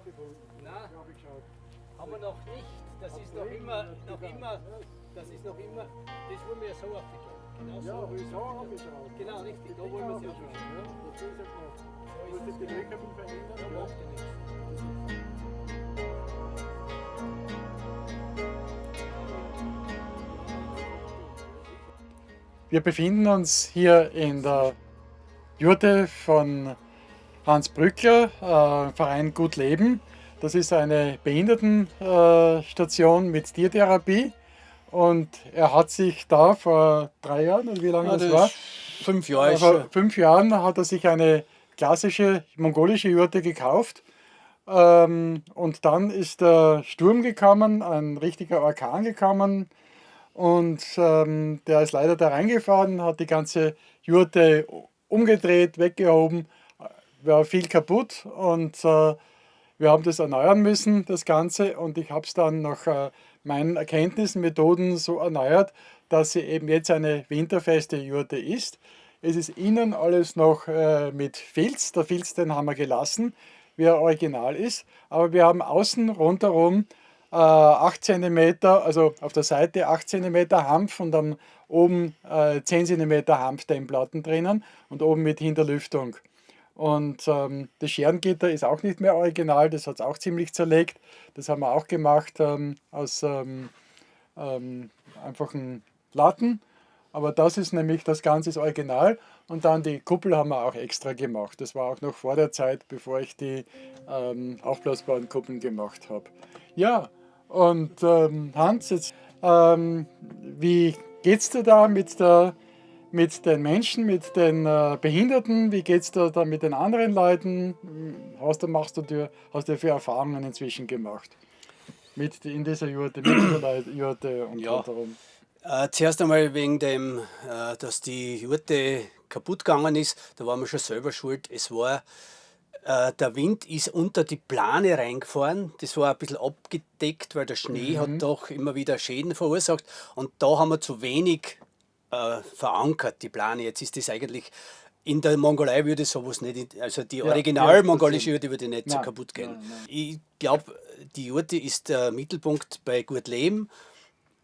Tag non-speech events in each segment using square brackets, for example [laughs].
aufgefunden. Nein, Habe ich geschaut. haben wir noch nicht. Das ist noch immer, noch immer, das ist noch immer, das wollen wir ja so aufgehen. Genau Ja, so. wieso habe ich geschaut? Genau, richtig, da wollen wir habe ich geschaut, Ja, dazu ist ja gemacht. So Muss ist ich es. die Löcher verändern? Da Ja. macht er nichts. Wir befinden uns hier in der Jurte von Hans Brückler, äh, Verein Gut Leben. Das ist eine Behindertenstation mit Tiertherapie und er hat sich da vor drei Jahren, oder wie lange Ja, das, das war, fünf Jahre vor schon. fünf Jahren hat er sich eine klassische mongolische Jurte gekauft. Ähm, und dann ist der Sturm gekommen, ein richtiger Orkan gekommen. Und ähm, der ist leider da reingefahren, hat die ganze Jurte umgedreht, weggehoben, war viel kaputt und äh, wir haben das erneuern müssen, das Ganze. Und ich habe es dann nach äh, meinen Erkenntnissen, Methoden so erneuert, dass sie eben jetzt eine winterfeste Jurte ist. Es ist innen alles noch äh, mit Filz. Der Filz, den haben wir gelassen, wie er original ist. Aber wir haben außen rundherum äh, 8 cm, also auf der Seite 8 cm Hanf und dann oben äh, 10 cm Hanfdämmplatten drinnen und oben mit Hinterlüftung. Und ähm, das Scherengitter ist auch nicht mehr original, das hat es auch ziemlich zerlegt. Das haben wir auch gemacht ähm, aus ähm, ähm, einfachen Platten. Aber das ist nämlich, das Ganze original. Und dann die Kuppel haben wir auch extra gemacht. Das war auch noch vor der Zeit, bevor ich die ähm, aufblasbaren Kuppeln gemacht habe. Ja, und ähm, Hans, jetzt, wie geht's dir da mit, der, mit den Menschen, mit den äh, Behinderten? Wie geht's dir da mit den anderen Leuten? Hast du, machst du dir, hast du für Erfahrungen inzwischen gemacht? Mit in dieser Jurte, mit dieser [clears throat] Leut- Jurte und Ja. darum. Äh, zuerst einmal wegen dem, äh, dass die Jurte kaputt gegangen ist, da waren wir schon selber schuld. Es war, äh, der Wind ist unter die Plane reingefahren, das war ein bisschen abgedeckt, weil der Schnee hat doch immer wieder Schäden verursacht und da haben wir zu wenig äh, verankert, die Plane. Jetzt ist das eigentlich, in der Mongolei würde sowas nicht, also die ja, original mongolische das Jurte würde nicht so Nein, kaputt gehen. nein, nein. Ich glaube, die Jurte ist der Mittelpunkt bei Gut Leben.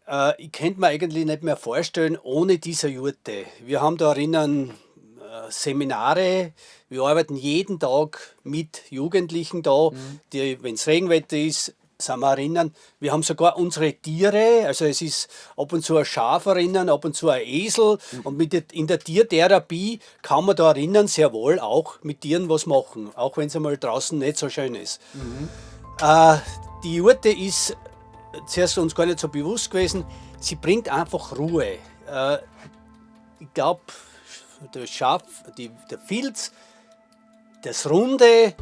Äh, ich könnte mir eigentlich nicht mehr vorstellen, ohne diese Jurte. Wir haben da drinnen äh, Seminare, wir arbeiten jeden Tag mit Jugendlichen da, die, wenn es Regenwetter ist, sind wir erinnern. Wir haben sogar unsere Tiere, also es ist ab und zu ein Schaf erinnern, ab und zu ein Esel. Und mit der, in der Tiertherapie kann man da erinnern, sehr wohl auch mit Tieren was machen, auch wenn es einmal draußen nicht so schön ist. Äh, die Jurte ist zuerst uns gar nicht so bewusst gewesen, sie bringt einfach Ruhe. Äh, ich glaube, der Schaf, die, der Filz, das Runde,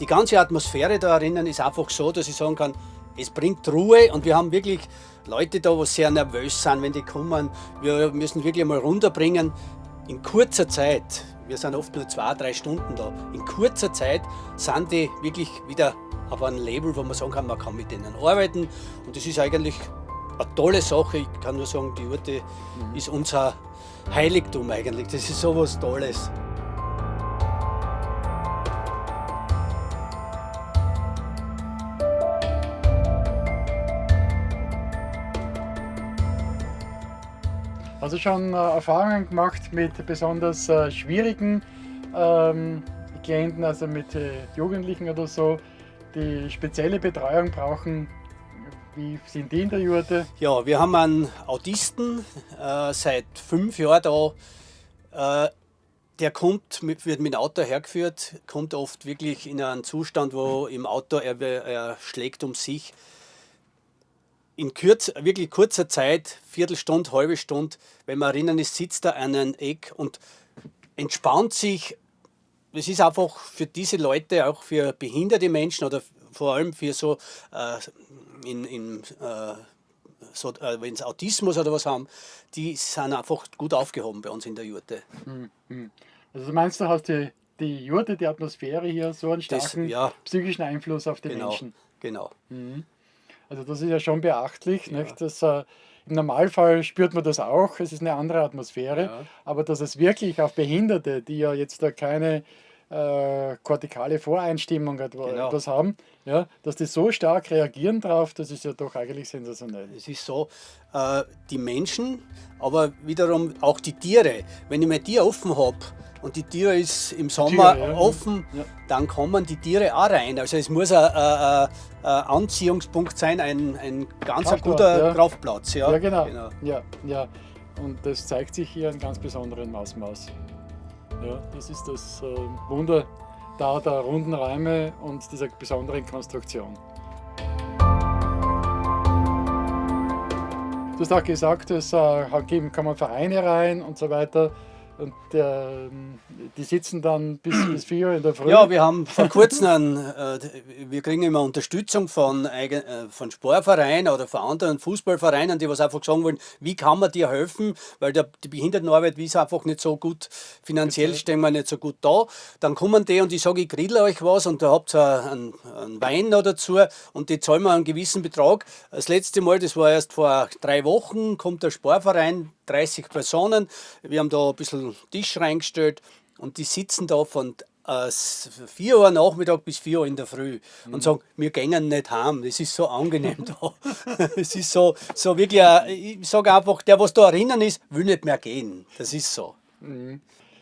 die ganze Atmosphäre da drinnen ist einfach so, dass ich sagen kann, es bringt Ruhe und wir haben wirklich Leute da, die sehr nervös sind, wenn die kommen. Wir müssen wirklich mal runterbringen. In kurzer Zeit, wir sind oft nur zwei, drei Stunden da, in kurzer Zeit sind die wirklich wieder auf einem Label, wo man sagen kann, man kann mit denen arbeiten. Und das ist eigentlich eine tolle Sache. Ich kann nur sagen, die Urte ist unser Heiligtum eigentlich. Das ist sowas Tolles. Du schon äh, Erfahrungen gemacht mit besonders äh, schwierigen ähm, Klienten, also mit äh, Jugendlichen oder so, die spezielle Betreuung brauchen? Wie sind die in der Jurte? Ja, wir haben einen Autisten äh, seit fünf Jahren da. Äh, der kommt, mit, wird mit dem Auto hergeführt, kommt oft wirklich in einen Zustand, wo im Auto er, er schlägt um sich. In kürz, wirklich kurzer Zeit, Viertelstunde, halbe Stunde, wenn man erinnern ist, sitzt er an einem Eck und entspannt sich. Es ist einfach für diese Leute, auch für behinderte Menschen oder vor allem für so äh, in, in äh, so, äh, wenn sie Autismus oder was haben, die sind einfach gut aufgehoben bei uns in der Jurte. Also du meinst, du hast die, die Jurte, die Atmosphäre hier so einen Das- starken ja. psychischen Einfluss auf die Genau, Menschen. genau. Also das ist ja schon beachtlich. Nicht? Das, äh, Im Normalfall spürt man das auch, es ist eine andere Atmosphäre, Ja. aber dass es wirklich auf Behinderte, die ja jetzt da keine äh, kortikale Voreinstimmung etwa, Genau. etwas haben, ja, dass die so stark reagieren drauf, das ist ja doch eigentlich sensationell. Es ist so, äh, die Menschen, aber wiederum auch die Tiere. Wenn ich mein Tier offen habe und die Tiere ist im Sommer Tiere, ja. offen, Ja. dann kommen die Tiere auch rein. Also es muss ein, ein, ein Anziehungspunkt sein, ein, ein ganz Kraftort, guter ja. Kraftplatz. Ja, Ja, genau. Ja, ja. Und das zeigt sich hier in ganz besonderen Ausmaß. Ja, das ist das äh, Wunder da der runden Räume und dieser besonderen Konstruktion. Du hast auch gesagt, es äh, geben, kann man Vereine rein und so weiter. Und ähm, die sitzen dann bis, bis 4 Uhr in der Früh. Ja, wir haben vor kurzem, einen, äh, wir kriegen immer Unterstützung von, eigen, äh, von Sportvereinen oder von anderen Fußballvereinen, die was einfach sagen wollen, wie kann man dir helfen, weil der, die Behindertenarbeit ist einfach nicht so gut, finanziell stehen wir nicht so gut da. Dann kommen die und ich sage, ich grill euch was und da habt ihr einen, einen Wein noch dazu und die zahlen wir einen gewissen Betrag. Das letzte Mal, das war erst vor drei Wochen, kommt der Sportverein, 30 Personen. Wir haben da ein bisschen Tisch reingestellt und die sitzen da von äh, 4 Uhr Nachmittag bis 4 Uhr in der Früh und sagen, wir gehen nicht heim. Das ist so angenehm [laughs] da. Es ist so, so wirklich, ein- ich sage einfach, der, was da erinnern ist, will nicht mehr gehen. Das ist so.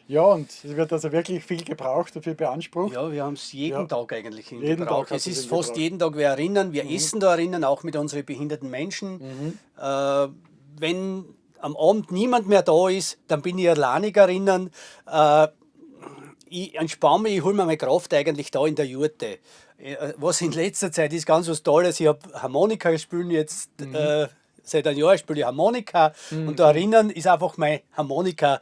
Ja, und es wird also wirklich viel gebraucht und viel beansprucht. Ja, wir haben es jeden Ja. Tag eigentlich in Jeden Gebrauch. Tag Es ist fast jeden Tag wir erinnern. Wir essen da erinnern, auch mit unseren behinderten Menschen. Äh, wenn am Abend niemand mehr da ist, dann bin ich alleinig erinnern. Äh, ich entspanne mich, ich hole mir meine Kraft eigentlich da in der Jurte. Äh, Was in letzter Zeit ist ganz was Tolles. Ich habe Harmonika spielen jetzt. Äh, seit einem Jahr spiele ich Harmonika. Und da erinnern ist einfach mein Harmonika.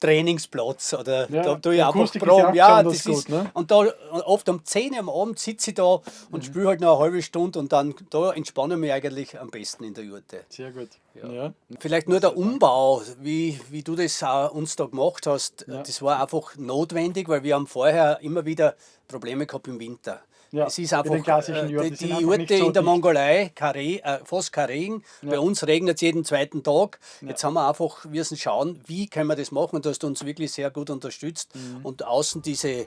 Trainingsplatz oder Ja, da tue ich einfach ist ja proben. Ja, das ist, gut, ne? und da oft um 10 Uhr am Abend sitze ich da und spiele halt noch eine halbe Stunde und dann da entspanne ich mich eigentlich am besten in der Jurte. Sehr gut. Ja. Vielleicht nur der Umbau, wie, wie du das auch uns da gemacht hast, das war einfach notwendig, weil wir haben vorher immer wieder Probleme gehabt im Winter. Ja, es ist einfach, äh, die, die nicht so in der. Mongolei, Karre, äh, fast kein Regen. Bei uns regnet es jeden zweiten Tag. Jetzt haben wir einfach, wir müssen schauen, wie können wir das machen. Und du hast uns wirklich sehr gut unterstützt. Mhm. Und außen diese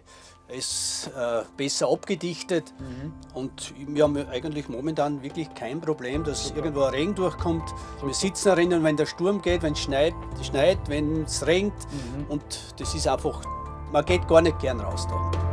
ist äh, besser abgedichtet. Mhm. Und wir haben eigentlich momentan wirklich kein Problem, dass irgendwo ein Regen durchkommt. Wir sitzen erinnern, wenn der Sturm geht, wenn es schneit, schneit wenn es regnet. Mhm. Und das ist einfach, man geht gar nicht gern raus da.